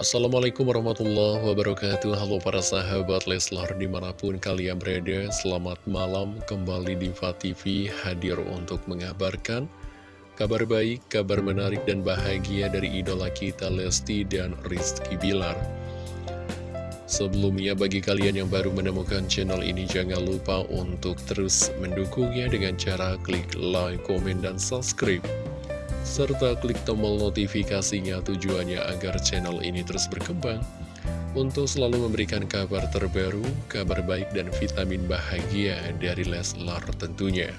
Assalamualaikum warahmatullahi wabarakatuh. Halo para sahabat Leslar di mana pun kalian berada Selamat malam. Kembali di TV hadir untuk mengabarkan Kabar baik, kabar menarik dan bahagia dari idola kita Lesti dan Rizky Bilar. Sebelumnya bagi kalian yang baru menemukan channel ini jangan lupa untuk terus mendukungnya dengan cara klik like, komen, dan subscribe serta klik tombol notifikasinya tujuannya agar channel ini terus berkembang untuk selalu memberikan kabar terbaru, kabar baik dan vitamin bahagia dari Leslar tentunya.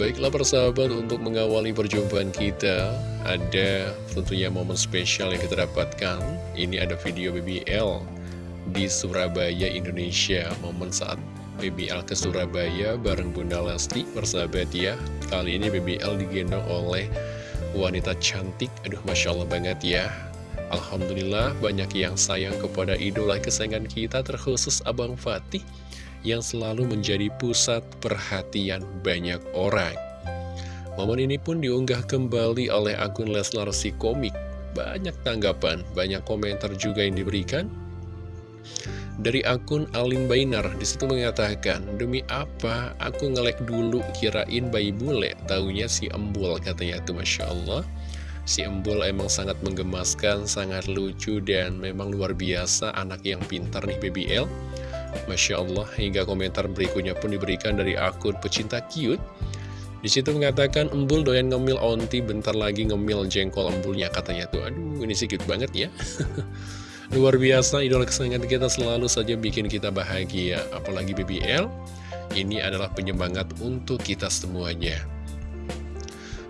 Baiklah persahabat untuk mengawali perjumpaan kita Ada tentunya momen spesial yang kita dapatkan Ini ada video BBL di Surabaya, Indonesia Momen saat BBL ke Surabaya bareng Bunda Lesti persahabat ya Kali ini BBL digendong oleh wanita cantik. Aduh Masya Allah banget ya. Alhamdulillah banyak yang sayang kepada idola kesayangan kita terkhusus Abang Fatih Yang selalu menjadi pusat perhatian banyak orang. Momen ini pun diunggah kembali oleh akun Leslar si komik. Banyak tanggapan, banyak komentar juga yang diberikan dari akun Alin Bainar di situ mengatakan demi apa aku ngelek dulu kirain bayi bule? Taunya si embul katanya tuh Masya Allah. Si embul emang sangat menggemaskan sangat lucu dan memang luar biasa anak yang pintar nih BBL Masya Allah hingga komentar berikutnya pun diberikan dari akun pecinta cute. Di situ mengatakan embul doyan ngemil onti bentar lagi ngemil jengkol embulnya katanya tuh. Aduh ini cute banget ya Luar biasa, idola kesayangan kita selalu saja bikin kita bahagia. Apalagi BBL, ini adalah penyemangat untuk kita semuanya.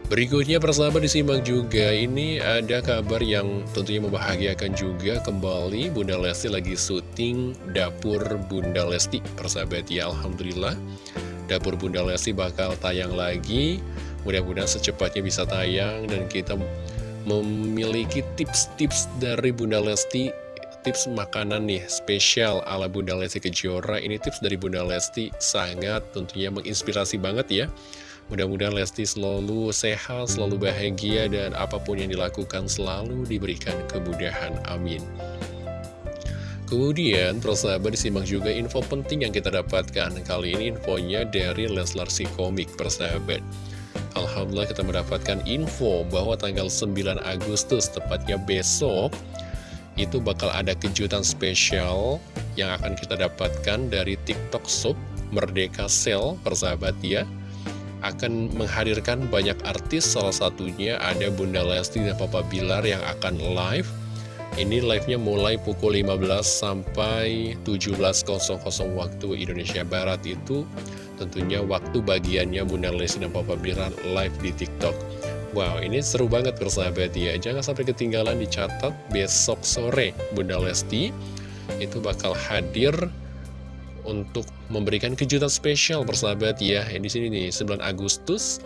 Berikutnya persahabat disimak juga, ini ada kabar yang tentunya membahagiakan juga kembali Bunda Lesti lagi syuting Dapur Bunda Lesti, persahabat ya Alhamdulillah. Dapur Bunda Lesti bakal tayang lagi, mudah-mudahan secepatnya bisa tayang dan kita memiliki tips-tips dari Bunda Lesti tips makanan nih spesial ala Bunda Lesti Kejora Ini tips dari Bunda Lesti sangat tentunya menginspirasi banget ya Mudah-mudahan Lesti selalu sehat, selalu bahagia dan apa pun yang dilakukan selalu diberikan kemudahan. Amin. Kemudian, persahabat disimak juga info penting yang kita dapatkan. Kali ini infonya dari Leslar si komik persahabat. Alhamdulillah kita mendapatkan info bahwa tanggal 9 Agustus, tepatnya besok, itu bakal ada kejutan spesial yang akan kita dapatkan dari TikTok Shop Merdeka Sale, persahabat ya. Akan menghadirkan banyak artis, salah satunya ada Bunda Lesti dan Papa Bilar yang akan live. Ini live-nya mulai pukul 15 sampai 17.00 waktu Indonesia Barat itu tentunya waktu bagiannya Bunda Lesti dan Papa Bilar live di TikTok. Wow, ini seru banget persahabat ya. Jangan sampai ketinggalan dicatat besok sore Bunda Lesti itu bakal hadir untuk memberikan kejutan spesial persahabat ya. Di sini nih 9 Agustus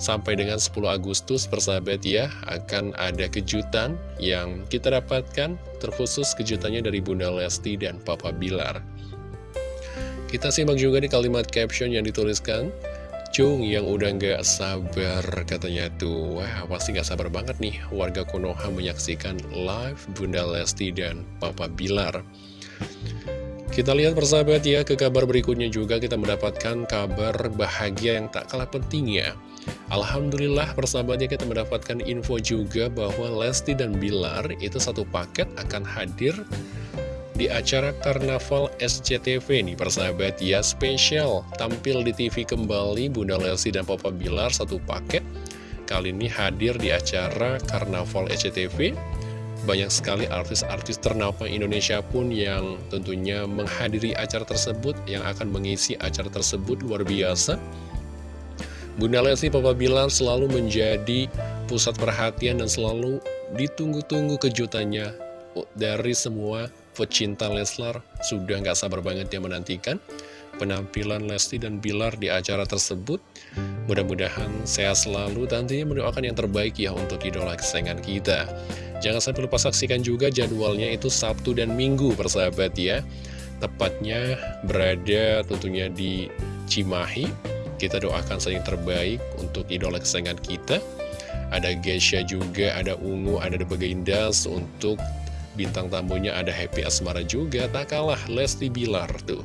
sampai dengan 10 Agustus persahabat ya akan ada kejutan yang kita dapatkan terkhusus kejutannya dari Bunda Lesti dan Papa Bilar. Kita simak juga di kalimat caption yang dituliskan Cung yang udah nggak sabar katanya tuh. Wah pasti nggak sabar banget nih warga Konoha menyaksikan live Bunda Lesti dan Papa Bilar. Kita lihat persahabat ya ke kabar berikutnya juga kita mendapatkan kabar bahagia yang tak kalah pentingnya. Alhamdulillah persahabatnya kita mendapatkan info juga bahwa Lesti dan Bilar itu satu paket akan hadir di acara Karnaval SCTV nih persahabat ya spesial. Tampil di TV kembali Bunda Lesti dan Papa Bilar satu paket. Kali ini hadir di acara Karnaval SCTV banyak sekali artis-artis ternama Indonesia pun yang tentunya menghadiri acara tersebut yang akan mengisi acara tersebut luar biasa. Bunda Lesti Papa Bilar selalu menjadi pusat perhatian dan selalu ditunggu-tunggu kejutannya dari semua pecinta Leslar sudah nggak sabar banget yang menantikan penampilan Lesti dan Bilar di acara tersebut. Mudah-mudahan sehat selalu, tentunya mendoakan yang terbaik ya untuk idola kesayangan kita. Jangan sampai lupa saksikan juga jadwalnya itu Sabtu dan Minggu persahabat ya. Tepatnya berada tentunya di Cimahi. Kita doakan saling terbaik untuk idola kesayangan kita. Ada Gesha juga, ada Ungu, ada The Bagindas Untuk bintang tamunya ada Happy Asmara juga Tak kalah Lesti Bilar tuh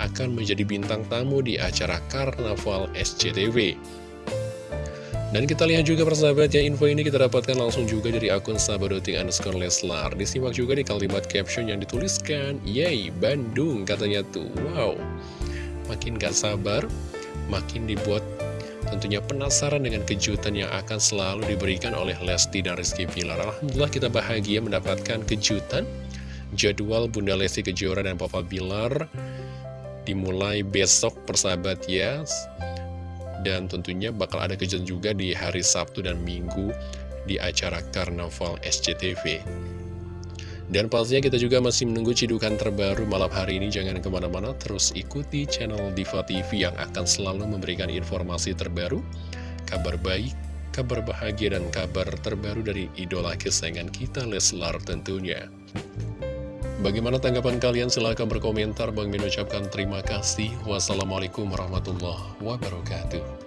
Akan menjadi bintang tamu di acara Karnaval SCTV dan kita lihat juga persahabat ya, info ini kita dapatkan langsung juga dari akun sahabadoting underscore Leslar. Disimak juga di kalimat caption yang dituliskan, Yay, Bandung katanya tuh, wow. Makin gak sabar, makin dibuat tentunya penasaran dengan kejutan yang akan selalu diberikan oleh Lesti dan Rizky Pilar. Alhamdulillah kita bahagia mendapatkan kejutan. Jadwal Bunda Lesti Kejora dan Papa Bilar dimulai besok persahabat ya dan tentunya bakal ada kejadian juga di hari Sabtu dan Minggu di acara Karnaval SCTV. Dan pastinya kita juga masih menunggu cidukan terbaru malam hari ini. Jangan ke mana-mana, terus ikuti channel Diva TV yang akan selalu memberikan informasi terbaru, kabar baik, kabar bahagia, dan kabar terbaru dari idola kesayangan kita Leslar tentunya. Bagaimana tanggapan kalian? Silahkan berkomentar. Bang Min ucapkan terima kasih. Wassalamualaikum warahmatullahi wabarakatuh.